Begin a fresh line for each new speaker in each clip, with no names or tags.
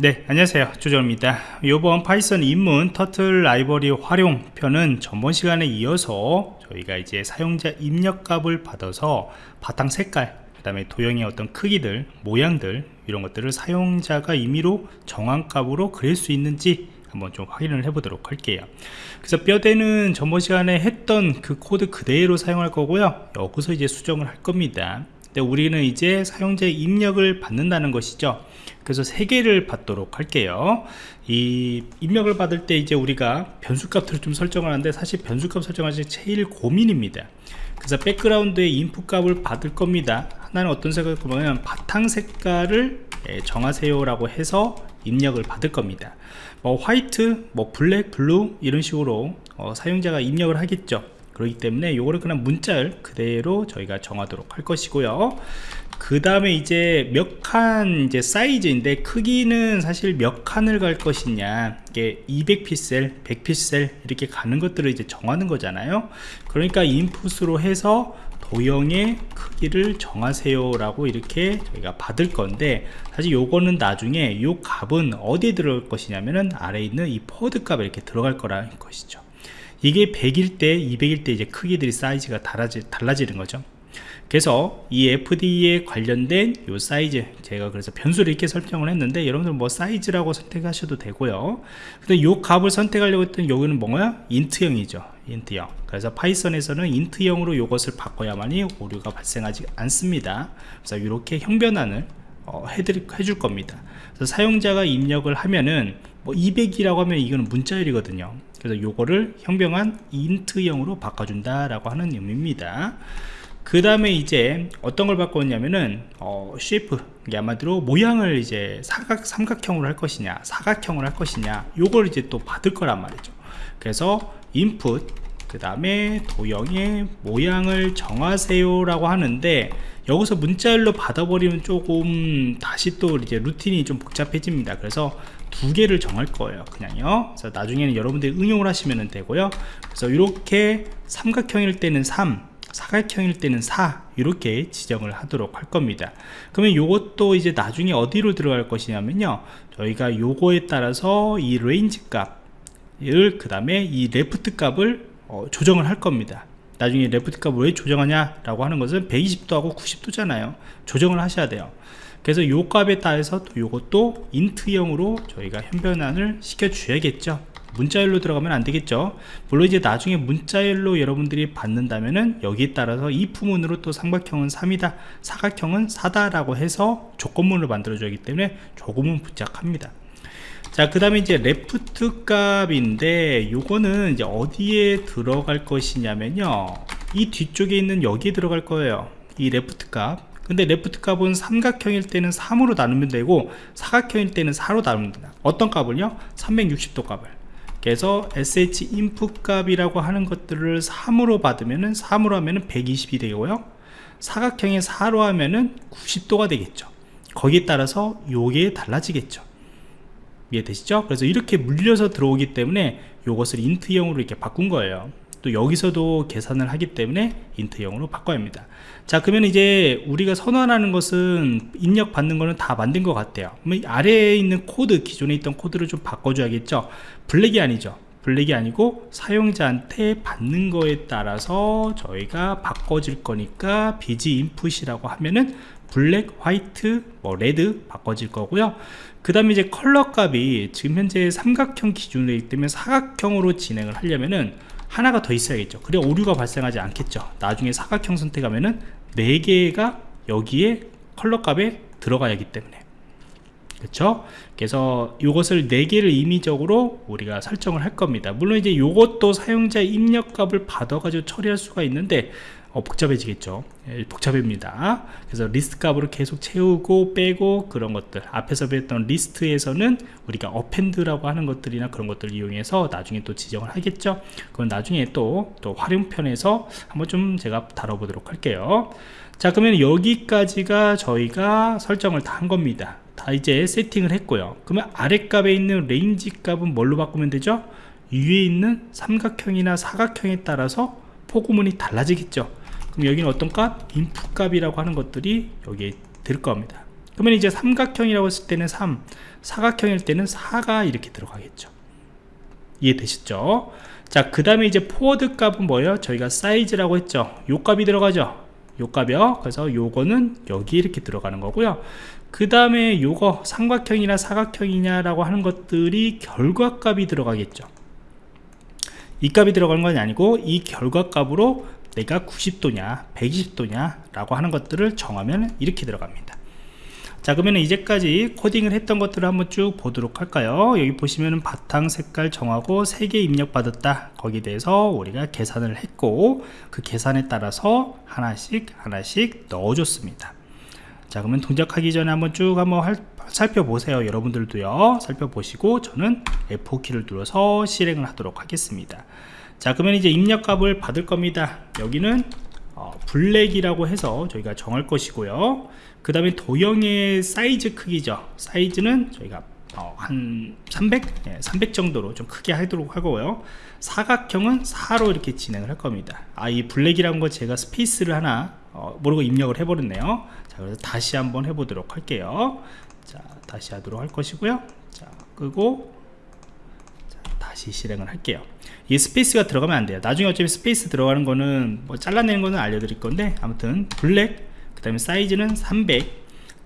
네 안녕하세요. 조정입니다. 이번 Python 입문 turtle 라이브러리 활용 편은 전번 시간에 이어서 저희가 이제 사용자 입력값을 받아서 바탕 색깔 그 다음에 도형의 어떤 크기들 모양들 이런 것들을 사용자가 임의로 정한 값으로 그릴 수 있는지 한번 좀 확인을 해 보도록 할게요. 그래서 뼈대는 전번 시간에 했던 그 코드 그대로 사용할 거고요. 여기서 이제 수정을 할 겁니다 우리는 이제 사용자의 입력을 받는다는 것이죠. 그래서 세 개를 받도록 할게요. 이 입력을 받을 때 이제 우리가 변수값들을 좀 설정을 하는데 사실 변수값 설정할 때 제일 고민입니다. 그래서 background의 input 값을 받을 겁니다. 하나는 어떤 색을 보면 바탕 색깔을 예, 정하세요 라고 해서 입력을 받을 겁니다. 뭐 white 뭐 black blue 이런 식으로 어, 사용자가 입력을 하겠죠 그렇기 때문에 요거를 그냥 문자를 그대로 저희가 정하도록 할 것이고요. 그 다음에 이제 몇 칸 이제 사이즈인데 크기는 사실 몇 칸을 갈 것이냐. 이게 200픽셀 100픽셀 이렇게 가는 것들을 이제 정하는 거잖아요. 그러니까 input으로 해서 도형의 크기를 정하세요 라고 이렇게 저희가 받을 건데 사실 요거는 나중에 요 값은 어디에 들어갈 것이냐면은 아래에 있는 이 forward 값에 이렇게 들어갈 거라는 것이죠 이게 100일 때 200일 때 이제 크기들이 사이즈가 달라지, 달라지는 거죠. 그래서 이 FD에 관련된 요 사이즈 제가 그래서 변수를 이렇게 설정을 했는데 여러분들 뭐 사이즈라고 선택하셔도 되고요. 근데 요 값을 선택하려고 했던 여기는 뭐야 int형이죠. int형. 그래서 Python에서는 int형으로 요것을 바꿔야만이 오류가 발생하지 않습니다. 그래서 이렇게 형 변환을 어, 해드릴, 해줄 겁니다. 그래서 사용자가 입력을 하면은 뭐 200이라고 하면 이거는 문자열이거든요. 그래서 요거를 형변환 int형으로 바꿔준다 라고 하는 의미입니다. 그 다음에 이제 어떤 걸 바꿨냐면은 어, shape 아마도 모양을 이제 사각 삼각형으로 할 것이냐 사각형으로 할 것이냐 요걸 이제 또 받을 거란 말이죠. 그래서 input 그 다음에 도형의 모양을 정하세요 라고 하는데 여기서 문자열로 받아버리면 조금 다시 또 이제 루틴이 좀 복잡해집니다. 그래서 두 개를 정할 거예요 그냥요. 그래서 나중에는 여러분들이 응용을 하시면 되고요. 그래서 이렇게 삼각형일 때는 3 사각형일 때는 4 이렇게 지정을 하도록 할 겁니다. 그러면 이것도 이제 나중에 어디로 들어갈 것이냐면요. 저희가 요거에 따라서 이 range 값을 그 다음에 이 left 값을 어, 조정을 할 겁니다. 나중에 left 값을 왜 조정하냐 라고 하는 것은 120도 하고 90도잖아요. 조정을 하셔야 돼요. 그래서 요 값에 따라서 또 요것도 인트형으로 저희가 현변환을 시켜 줘야겠죠. 문자열로 들어가면 안 되겠죠. 물론 이제 나중에 문자열로 여러분들이 받는다면은 여기에 따라서 이 부문으로 또 삼각형은 3이다 사각형은 4다 라고 해서 조건문을 만들어 주기 때문에 조금은 부착합니다 자 그 다음에 이제 레프트 값인데 요거는 이제 어디에 들어갈 것이냐면요. 이 뒤쪽에 있는 여기에 들어갈 거예요. 이 left 값. 근데 left 값은 삼각형일 때는 3으로 나누면 되고 사각형일 때는 4로 나누면 된다. 어떤 값을요? 360도 값을. 그래서 sh input 값이라고 하는 것들을 3으로 받으면은 3으로 하면은 120이 되고요. 사각형의 4로 하면은 90도가 되겠죠. 거기에 따라서 요게 달라지겠죠 이해되시죠? 그래서 이렇게 물려서 들어오기 때문에 요것을 int형으로 이렇게 바꾼 거예요. 또 여기서도 계산을 하기 때문에 int형으로 바꿔야 합니다. 자 그러면 이제 우리가 선언하는 것은 입력 받는 거는 다 만든 것 같아요. 아래에 있는 코드 기존에 있던 코드를 좀 바꿔줘야겠죠? black이 아니죠. black이 아니고 사용자한테 받는 거에 따라서 저희가 바꿔질 거니까 bg input이라고 하면은 black, white, 뭐 red 바꿔질 거고요. 그 다음에 이제 컬러 값이 지금 현재 삼각형 기준으로 있기 때문에 사각형으로 진행을 하려면은 하나가 더 있어야겠죠. 그래 오류가 발생하지 않겠죠. 나중에 사각형 선택하면은 4개가 여기에 컬러 값에 들어가야 하기 때문에 그렇죠 그래서 이것을 4개를 임의적으로 우리가 설정을 할 겁니다. 물론 이제 이것도 사용자 입력 값을 받아 가지고 처리할 수가 있는데 어, 복잡해지겠죠. 예, 복잡합니다. 그래서 리스트 값으로 계속 채우고 빼고 그런 것들. 앞에서 배웠던 리스트에서는 우리가 append라고 하는 것들이나 그런 것들을 이용해서 나중에 또 지정을 하겠죠. 그건 나중에 또, 또 활용편에서 한번 좀 제가 다뤄보도록 할게요. 자 그러면 여기까지가 저희가 설정을 다 한 겁니다 다 이제 세팅을 했고요. 그러면 아랫값에 있는 range 값은 뭘로 바꾸면 되죠? 위에 있는 삼각형이나 사각형에 따라서 for 구문이 달라지겠죠. 그럼 여기는 어떤 값? input 값이라고 하는 것들이 여기에 들 겁니다. 그러면 이제 삼각형이라고 했을 때는 3 사각형일 때는 4가 이렇게 들어가겠죠. 이해되셨죠? 자 그 다음에 이제 forward 값은 뭐예요? 저희가 사이즈라고 했죠. 요 값이 들어가죠 요 값이요 그래서 요거는 여기 이렇게 들어가는 거고요. 그 다음에 요거 삼각형이나 사각형이냐 라고 하는 것들이 결과값이 들어가겠죠. 이 값이 들어가는 건 아니고 이 결과값으로 내가 90도냐 120도냐 라고 하는 것들을 정하면 이렇게 들어갑니다 자 그러면 이제까지 코딩을 했던 것들을 한번 쭉 보도록 할까요? 여기 보시면은 바탕 색깔 정하고 3개 입력 받았다. 거기에 대해서 우리가 계산을 했고 그 계산에 따라서 하나씩 하나씩 넣어줬습니다. 자 그러면 동작하기 전에 한번 쭉 한번 할, 살펴보세요 여러분들도요. 살펴보시고 저는 F4키를 눌러서 실행을 하도록 하겠습니다. 자 그러면 이제 입력값을 받을 겁니다. 여기는 어, black이라고 해서 저희가 정할 것이고요 그 다음에 도형의 사이즈 크기죠. 사이즈는 저희가 어, 한 300? 네, 300 정도로 좀 크게 하도록 하고요. 사각형은 4로 이렇게 진행을 할 겁니다. 아 이 black이라는 거 제가 스페이스를 하나 어, 모르고 입력을 해버렸네요. 자 그래서 다시 한번 해보도록 할게요. 자 다시 하도록 할 것이고요. 자 끄고 자, 다시 실행을 할게요. 이 스페이스가 들어가면 안 돼요. 나중에 어차피 스페이스 들어가는 거는 뭐 잘라내는 거는 알려드릴 건데 아무튼 black 그 다음에 사이즈는 300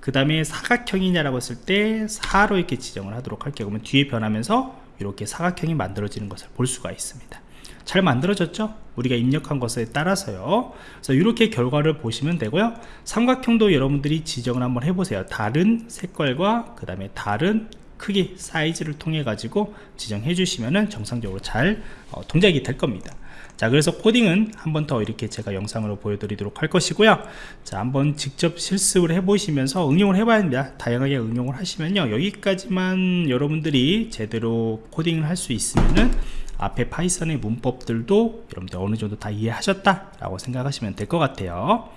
그 다음에 사각형이냐라고 했을 때 4로 이렇게 지정을 하도록 할게요. 그러면 뒤에 변하면서 이렇게 사각형이 만들어지는 것을 볼 수가 있습니다. 잘 만들어졌죠? 우리가 입력한 것에 따라서요. 그래서 이렇게 결과를 보시면 되고요. 삼각형도 여러분들이 지정을 한번 해보세요. 다른 색깔과 그 다음에 다른 크기 사이즈를 통해 가지고 지정해 주시면은 정상적으로 잘 어, 동작이 될 겁니다. 자 그래서 코딩은 한 번 더 이렇게 제가 영상으로 보여드리도록 할 것이고요. 자 한번 직접 실습을 해 보시면서 응용을 해 봐야 합니다. 다양하게 응용을 하시면요. 여기까지만 여러분들이 제대로 코딩을 할 수 있으면은 앞에 파이썬의 문법들도 여러분들 어느 정도 다 이해하셨다 라고 생각하시면 될 것 같아요